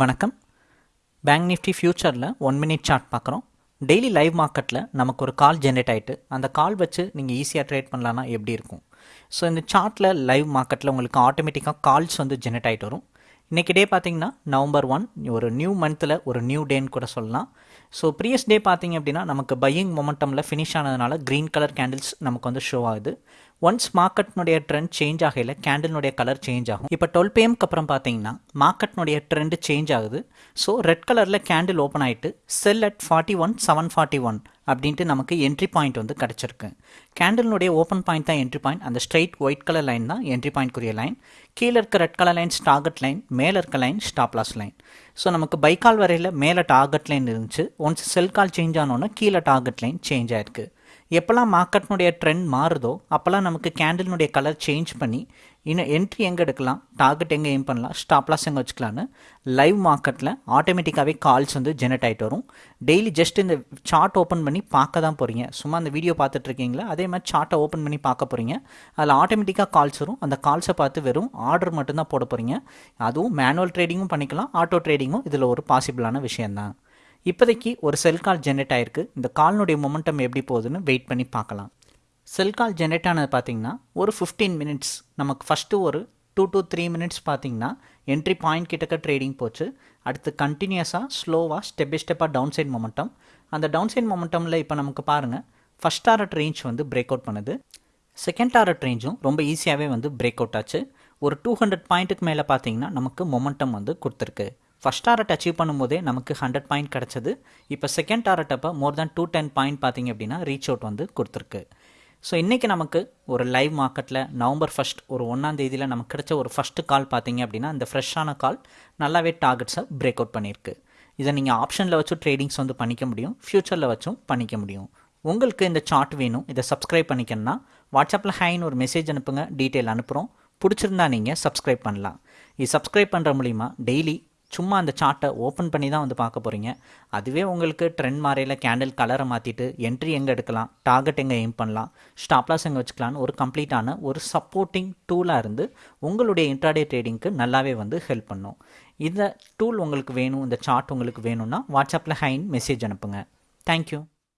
வணக்கம். Bank Nifty ஃப்யூச்சரில் one minute chart பார்க்குறோம். டெய்லி லைவ் மார்க்கெட்டில் நமக்கு ஒரு கால் ஜென்ரேட் ஆகிட்டு அந்த கால் வச்சு நீங்கள் ஈஸியாக ட்ரேட் பண்ணலான்னா எப்படி இருக்கும்? ஸோ இந்த சார்ட்டில் லைவ் மார்க்கெட்டில் உங்களுக்கு ஆட்டோமேட்டிக்காக கால்ஸ் வந்து ஜென்ரேட் ஆகிட்டு வரும். இன்றைக்கி டே பார்த்தீங்கன்னா நவம்பர் ஒன் ஒரு நியூ மந்த்தில் ஒரு நியூ டேன்னு கூட சொல்லலாம். ஸோ ப்ரீவியஸ் டே பார்த்தீங்க அப்படின்னா நமக்கு பையிங் மொமெண்டமில் ஃபினிஷ் ஆனதுனால க்ரீன் கலர் கேண்டில்ஸ் நமக்கு வந்து ஷோ ஆகுது. ஒன்ஸ் மார்க்கெட்னுடைய ட்ரெண்ட் சேஞ்ச் ஆகையில் கேண்டில்னுடைய கலர் சேஞ்ச் ஆகும். இப்போ டுவெல் பிஎம்க்கு அப்புறம் பார்த்தீங்கன்னா மார்க்கெட்னுடைய ட்ரெண்ட் சேஞ்ச் ஆகுது. ஸோ ரெட் கலரில் கேண்டில் ஓப்பன் ஆகிட்டு sell at forty one seven forty one அப்படின்ட்டு நமக்கு என்ட்ரி பாயிண்ட் வந்து கிடச்சிருக்கு. கேண்டிலுடைய ஓப்பன் பாயிண்ட் தான் என்ட்ரி பாயிண்ட் அந்த ஸ்ட்ரைட் ஒயிட் கலர் லைன் தான் என்ட்ரி பாயிண்ட்க்குரிய லைன் கீழே இருக்க red colour line target line மேலே இருக்க line stop loss line so நமக்கு பைக்கால் வரையில் மேலே டார்கெட் லைன் இருந்துச்சு. ஒன்ஸ் செல் கால் சேஞ்ச் ஆனோன்னா கீழே டார்கெட் லைன் சேஞ்ச் ஆயிருக்கு. எப்போல்லாம் மார்க்கெட்னுடைய ட்ரெண்ட் மாறுதோ அப்போல்லாம் நமக்கு கேண்டில்னுடைய கலர் சேஞ்ச் பண்ணி இன்னும் என்ட்ரி எங்கே எடுக்கலாம் டார்கெட் எங்கே எய்ம் பண்ணலாம் ஸ்டாப்லாஸ் எங்கே வச்சுக்கலான்னு லைவ் மார்க்கெட்டில் ஆட்டோமேட்டிக்காகவே கால்ஸ் வந்து ஜெனரேட் ஆகிட்டு வரும். டெய்லி ஜஸ்ட் இந்த சார்ட் ஓப்பன் பண்ணி பார்க்க தான் போகிறீங்க சும்மா அந்த வீடியோ பார்த்துட்ருக்கீங்களா அதே மாதிரி சார்ட்டை ஓப்பன் பண்ணி பார்க்க போகிறீங்க அதில் ஆட்டோமேட்டிக்காக கால்ஸ் வரும். அந்த கால்ஸை பார்த்து வெறும் ஆர்டர் மட்டும்தான் போட போகிறீங்க அதுவும் மேனுவல் ட்ரேடிங்கும் பண்ணிக்கலாம். ஆட்டோ ட்ரேடிங்கும் இதில் ஒரு பாசிபிளான விஷயந்தான் இப்போதைக்கு ஒரு செல் கால் ஜென்ரேட் ஆயிருக்கு. இந்த கால்னுடைய மொமெண்டம் எப்படி போகுதுன்னு வெயிட் பண்ணி பார்க்கலாம். செல் கால் ஜென்ரேட் ஆனது பார்த்தீங்கன்னா ஒரு ஃபிஃப்டீன் மினிட்ஸ் நமக்கு ஃபஸ்ட்டு ஒரு டூ டு த்ரீ மினிட்ஸ் பார்த்திங்கன்னா என்ட்ரி பாயிண்ட் கிட்டக்க ட்ரேடிங் போச்சு. அடுத்து கண்டினியூஸாக ஸ்லோவாக ஸ்டெப் பை ஸ்டெப்பாக டவுன் சைட் மொமெண்டம் அந்த டவுன் சைட் மொமெண்டமில் இப்போ நமக்கு பாருங்கள் ஃபஸ்ட் டாரட் ரேஞ்ச் வந்து பிரேக் அவுட் பண்ணுது. செகண்ட் டாரட் ரேஞ்சும் ரொம்ப ஈஸியாகவே வந்து பிரேக் அவுட் ஆச்சு. ஒரு டூ ஹண்ட்ரட் பாயிண்ட்டுக்கு மேலே பார்த்தீங்கன்னா நமக்கு மொமெண்டம் வந்து கொடுத்துருக்கு. ஃபஸ்ட் டாரட் அச்சீவ் பண்ணும்போதே நமக்கு ஹண்ட்ரட் பாயிண்ட் கிடச்சிது. இப்போ செகண்ட் டாரட் அப்போ more than two ten point பார்த்தீங்க அப்படின்னா ரீச் அவுட் வந்து கொடுத்துருக்கு. ஸோ இன்றைக்கி நமக்கு ஒரு லைவ் மார்க்கெட்டில் நவம்பர் ஃபஸ்ட் ஒரு ஒன்றாம் தேதியில் நமக்கு கிடைச்ச ஒரு ஃபஸ்ட்டு கால் பார்த்தீங்க அப்படின்னா இந்த ஃப்ரெஷ்ஷான கால் நல்லாவே டார்கெட்ஸை பிரேக் அவுட் பண்ணியிருக்கு. இதை நீங்கள் ஆப்ஷனில் வச்சும் ட்ரேடிங்ஸ் வந்து பண்ணிக்க முடியும். ஃப்யூச்சரில் வச்சும் பண்ணிக்க முடியும். உங்களுக்கு இந்த சார்ட் வேணும். இதை சப்ஸ்கிரைப் பண்ணிக்கணும்னா வாட்ஸ்அப்பில் ஹைன்னு ஒரு மெசேஜ் அனுப்புங்க. டீட்டெயில் அனுப்புகிறோம் பிடிச்சிருந்தா நீங்கள் சப்ஸ்கிரைப் பண்ணலாம். இது சப்ஸ்கிரைப் பண்ணுற மூலிமா டெய்லி சும்மா அந்த சார்ட்டை ஓப்பன் பண்ணி தான் வந்து பார்க்க போகிறீங்க அதுவே உங்களுக்கு ட்ரெண்ட் மாறையில் கேண்டில் கலரை மாற்றிட்டு என்ட்ரி எங்கே எடுக்கலாம் டார்கெட் எங்கே எய்ம் பண்ணலாம் ஸ்டாப்லாஸ் எங்கே வச்சுக்கலான்னு ஒரு கம்ப்ளீட்டான ஒரு சப்போர்ட்டிங் டூலாக இருந்து உங்களுடைய இன்ட்ராடே ட்ரேடிங்க்கு நல்லாவே வந்து ஹெல்ப் பண்ணும். இந்த டூல் உங்களுக்கு வேணும் இந்த சார்ட் உங்களுக்கு வேணும்னா வாட்ஸ்அப்பில் ஹைன் மெசேஜ் அனுப்புங்க. தேங்க்யூ